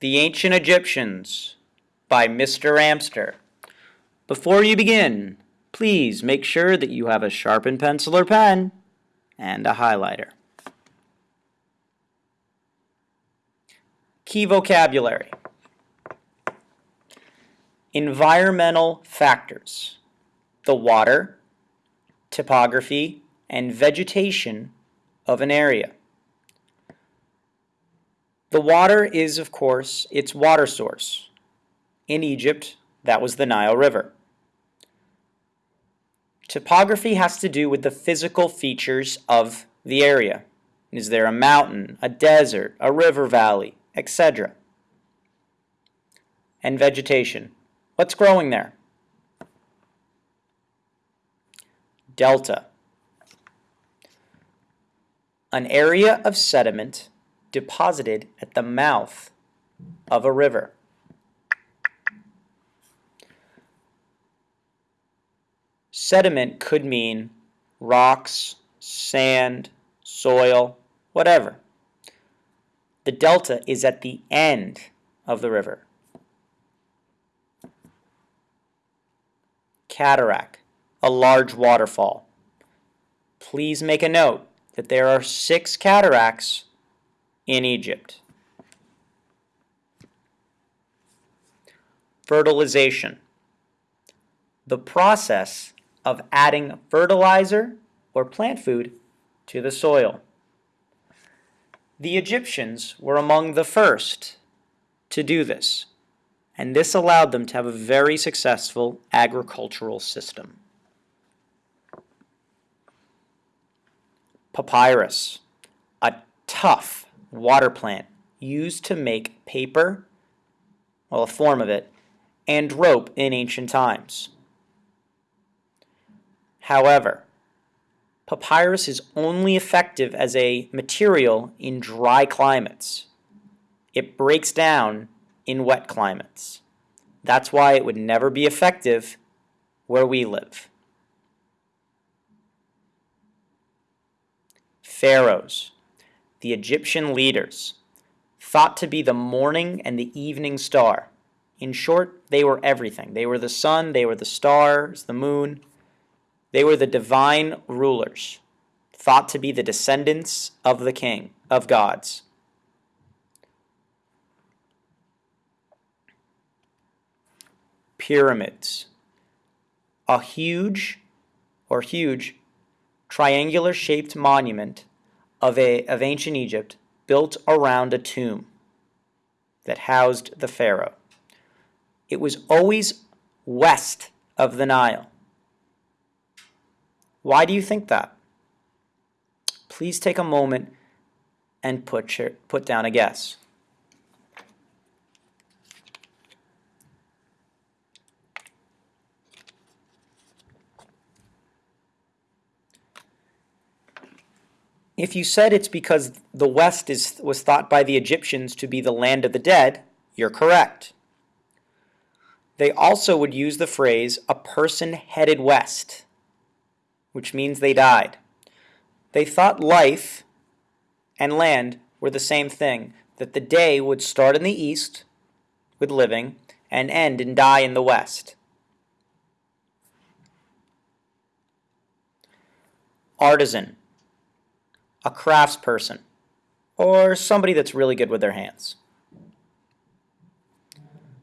The Ancient Egyptians by Mr. Amster. Before you begin, please make sure that you have a sharpened pencil or pen and a highlighter. Key vocabulary. Environmental factors. The water, topography, and vegetation of an area. The water is, of course, its water source. In Egypt, that was the Nile River. Topography has to do with the physical features of the area. Is there a mountain, a desert, a river valley, etc.? And vegetation. What's growing there? Delta. An area of sediment deposited at the mouth of a river. Sediment could mean rocks, sand, soil, whatever. The delta is at the end of the river. Cataract, a large waterfall. Please make a note that there are six cataracts in Egypt. Fertilization. The process of adding fertilizer or plant food to the soil. The Egyptians were among the first to do this, and this allowed them to have a very successful agricultural system. Papyrus, a tough water plant used to make paper, well, a form of it, and rope in ancient times. However, papyrus is only effective as a material in dry climates. It breaks down in wet climates. That's why it would never be effective where we live. Pharaohs the Egyptian leaders, thought to be the morning and the evening star. In short, they were everything. They were the sun, they were the stars, the moon. They were the divine rulers, thought to be the descendants of the king, of gods. Pyramids. A huge or huge triangular shaped monument of, a, of ancient Egypt built around a tomb that housed the pharaoh. It was always west of the Nile. Why do you think that? Please take a moment and put, put down a guess. If you said it's because the West is, was thought by the Egyptians to be the land of the dead, you're correct. They also would use the phrase, a person headed west, which means they died. They thought life and land were the same thing, that the day would start in the east with living and end and die in the west. Artisan a craftsperson, or somebody that's really good with their hands.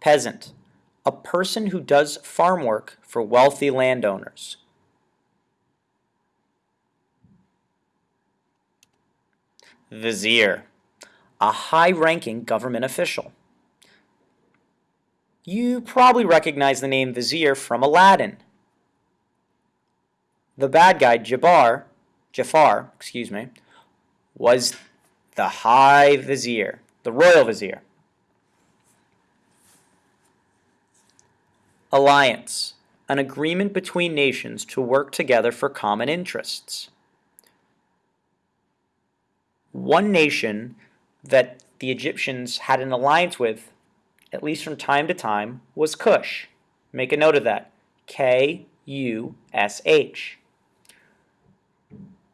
Peasant, a person who does farm work for wealthy landowners. Vizier, a high-ranking government official. You probably recognize the name Vizier from Aladdin. The bad guy, Jabbar, Jafar, excuse me, was the High Vizier, the Royal Vizier. Alliance, an agreement between nations to work together for common interests. One nation that the Egyptians had an alliance with, at least from time to time, was Kush. Make a note of that. K-U-S-H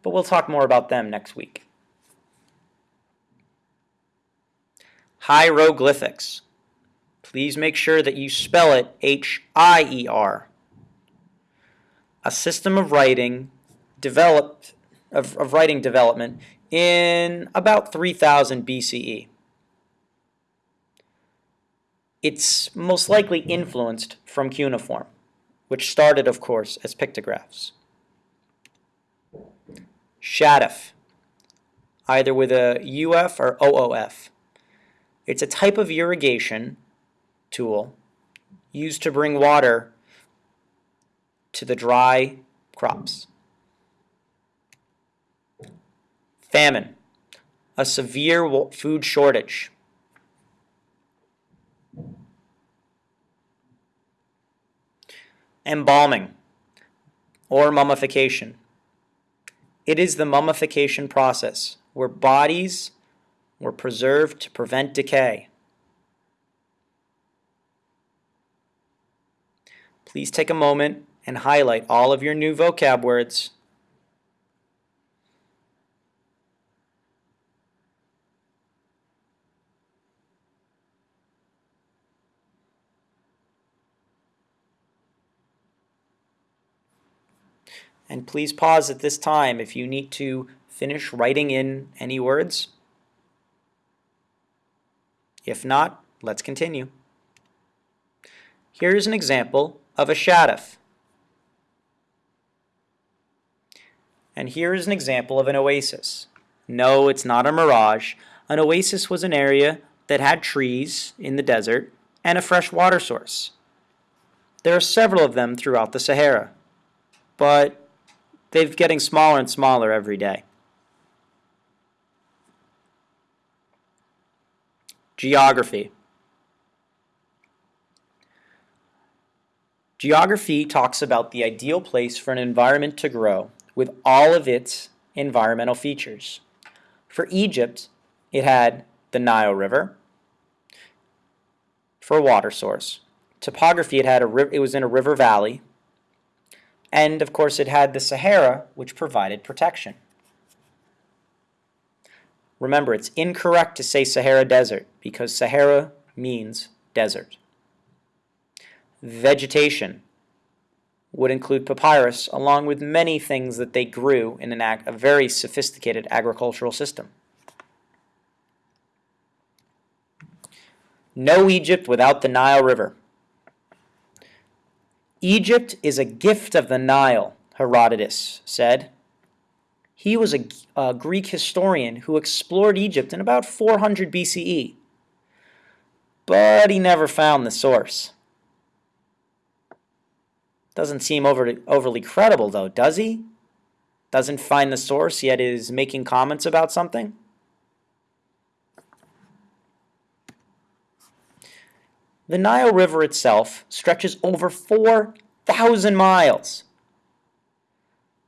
but we'll talk more about them next week. Hieroglyphics. Please make sure that you spell it H-I-E-R. A system of writing developed of, of writing development in about 3000 BCE. It's most likely influenced from cuneiform, which started, of course, as pictographs. Shaduf, either with a UF or OOF. It's a type of irrigation tool used to bring water to the dry crops. Famine, a severe food shortage. Embalming, or mummification. It is the mummification process where bodies were preserved to prevent decay. Please take a moment and highlight all of your new vocab words. And please pause at this time if you need to finish writing in any words. If not, let's continue. Here's an example of a shaduf. And here is an example of an oasis. No, it's not a mirage. An oasis was an area that had trees in the desert and a fresh water source. There are several of them throughout the Sahara, but they're getting smaller and smaller every day. Geography. Geography talks about the ideal place for an environment to grow with all of its environmental features. For Egypt, it had the Nile River for a water source. Topography, it had a it was in a river valley and of course it had the Sahara, which provided protection. Remember, it's incorrect to say Sahara Desert because Sahara means desert. Vegetation would include papyrus along with many things that they grew in an ag a very sophisticated agricultural system. No Egypt without the Nile River. Egypt is a gift of the Nile, Herodotus said. He was a, a, Greek historian who explored Egypt in about 400 BCE, but he never found the source. Doesn't seem overly, overly credible, though, does he? Doesn't find the source, yet is making comments about something? The Nile River itself stretches over 4,000 miles.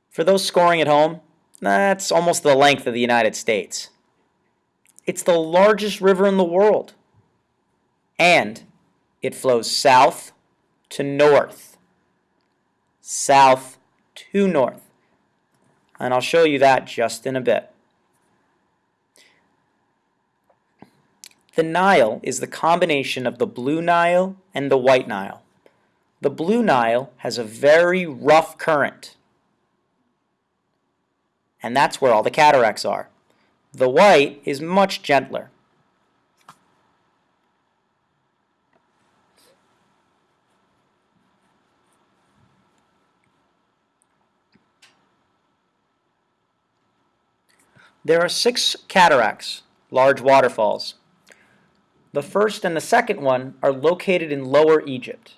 For those scoring at home, that's almost the length of the United States. It's the largest river in the world. And it flows south to north. South to north. And I'll show you that just in a bit. The Nile is the combination of the Blue Nile and the White Nile. The Blue Nile has a very rough current, and that's where all the cataracts are. The White is much gentler. There are six cataracts, large waterfalls. The first and the second one are located in Lower Egypt,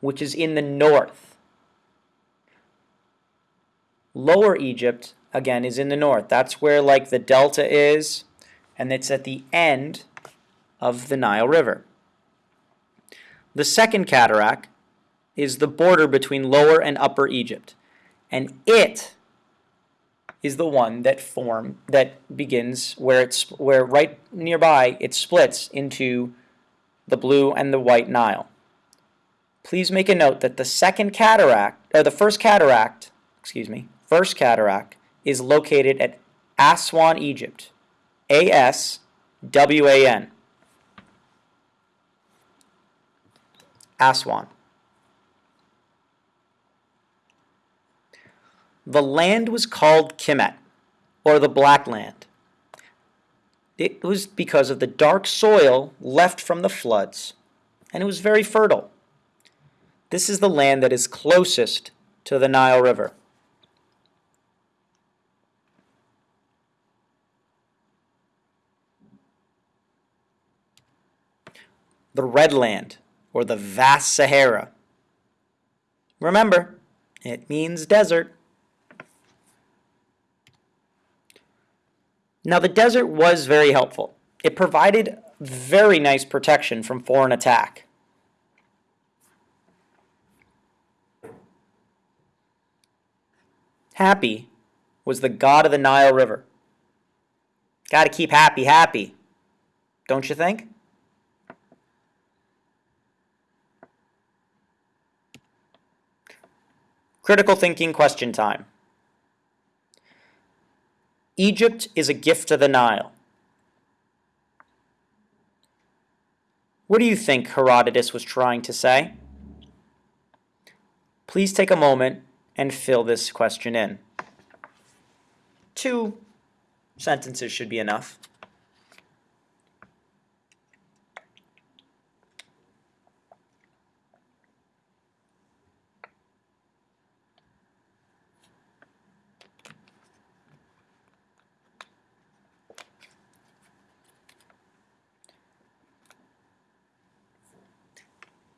which is in the north. Lower Egypt, again, is in the north. That's where like the delta is, and it's at the end of the Nile River. The second cataract is the border between Lower and Upper Egypt, and it is the one that form that begins where it's where right nearby it splits into the blue and the white Nile. Please make a note that the second cataract or the first cataract, excuse me, first cataract is located at Aswan, Egypt. A S W A N. Aswan. The land was called Kemet, or the Black Land. It was because of the dark soil left from the floods, and it was very fertile. This is the land that is closest to the Nile River. The Red Land, or the vast Sahara. Remember, it means desert. Now, the desert was very helpful. It provided very nice protection from foreign attack. Hapi was the god of the Nile River. Got to keep Hapi happy, don't you think? Critical thinking question time. Egypt is a gift to the Nile. What do you think Herodotus was trying to say? Please take a moment and fill this question in. Two sentences should be enough.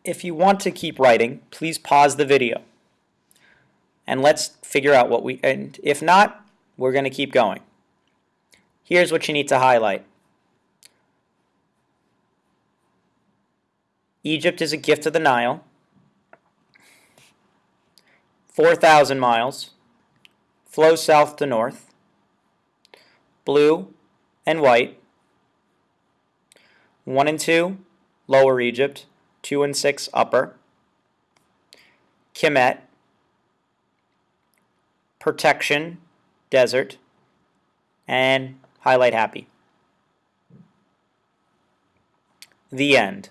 If you want to keep writing, please pause the video. And let's figure out what we, and if not, we're going to keep going. Here's what you need to highlight. Egypt is a gift of the Nile. 4,000 miles. Flows south to north. Blue and white. 1 and 2, Lower Egypt. 2 and 6 upper, Kemet, protection, desert, and highlight Hapi. The end.